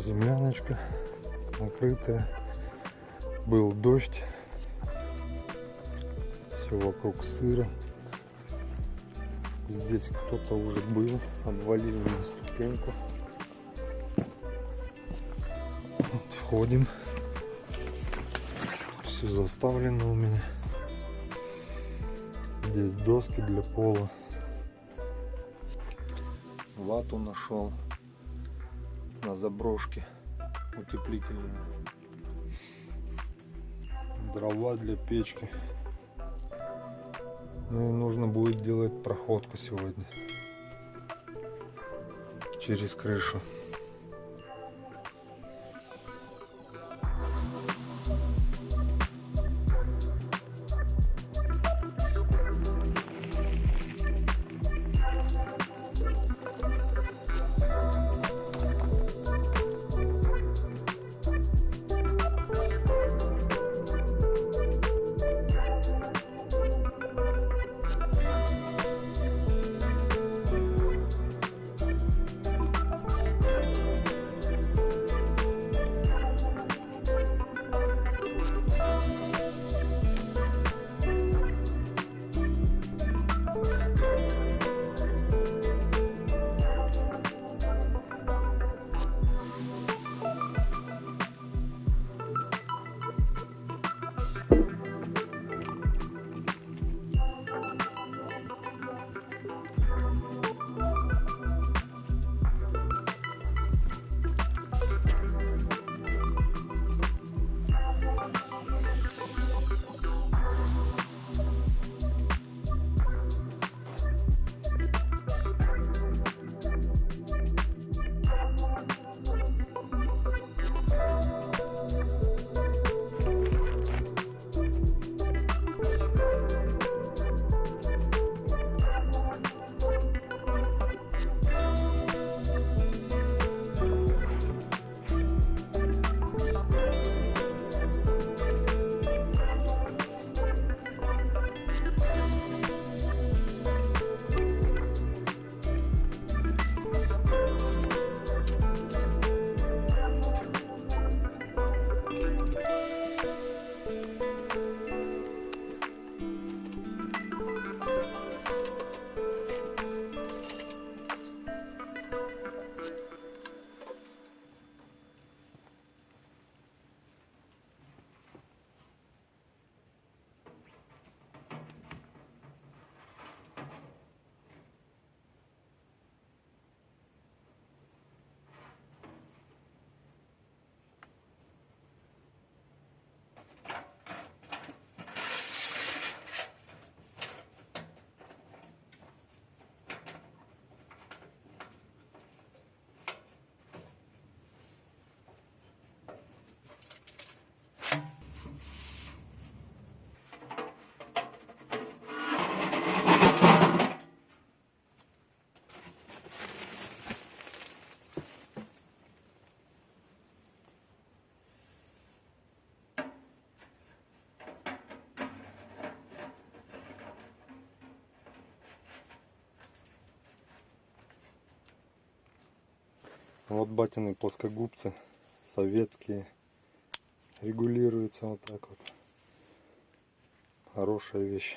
Земляночка накрытая. Был дождь. Все вокруг сыро. Здесь кто-то уже был. Обвалили на ступеньку. Вот входим. Все заставлено у меня. Здесь доски для пола. Вату нашел на заброшке утеплительную. Дрова для печки. Ну и нужно будет делать проходку сегодня через крышу. Вот батины плоскогубцы советские. Регулируются вот так вот. Хорошая вещь.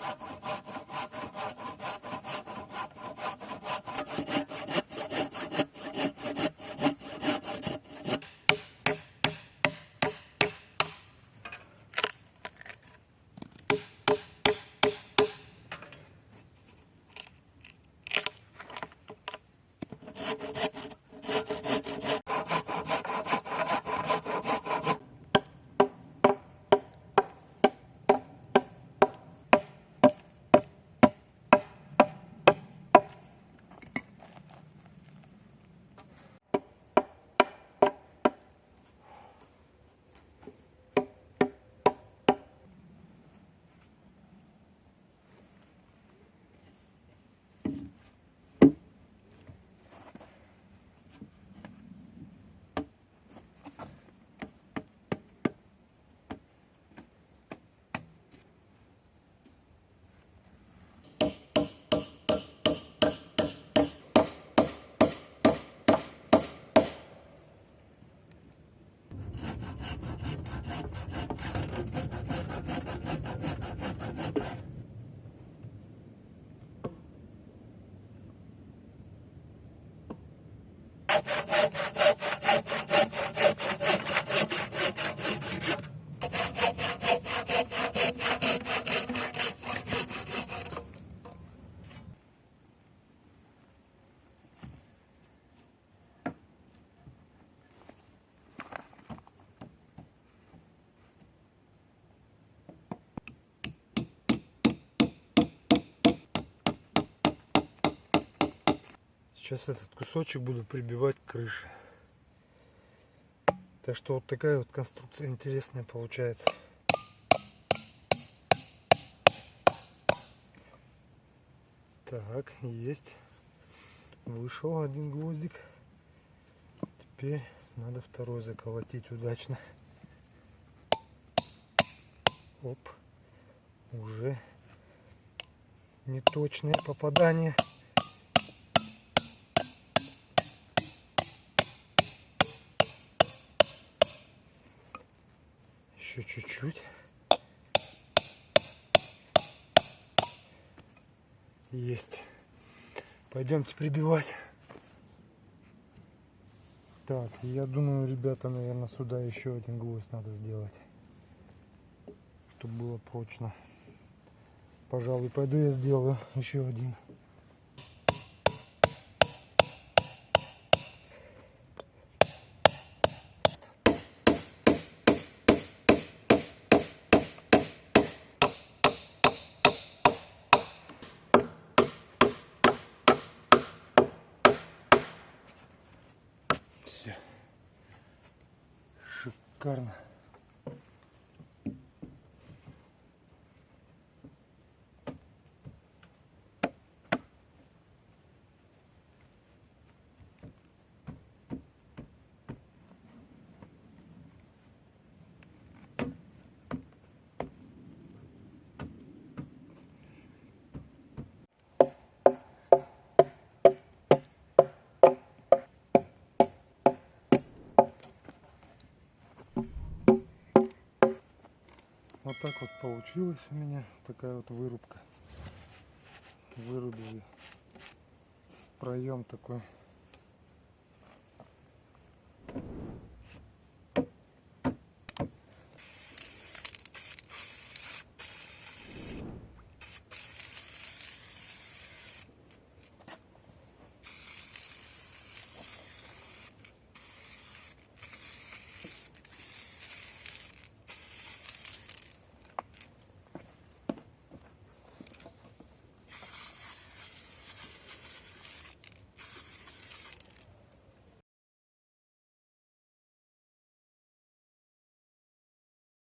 やったー! Ha ha ha! Сейчас этот кусочек буду прибивать к крыше. Так что вот такая вот конструкция интересная получается. Так, есть. Вышел один гвоздик. Теперь надо второй заколотить удачно. Оп. Уже неточное попадание. Еще чуть-чуть. Есть. Пойдемте прибивать. Так, я думаю, ребята, наверное, сюда еще один гвоздь надо сделать. Чтобы было прочно. Пожалуй, пойду я сделаю еще один. karnı. Вот так вот получилось у меня такая вот вырубка. Вырубили проем такой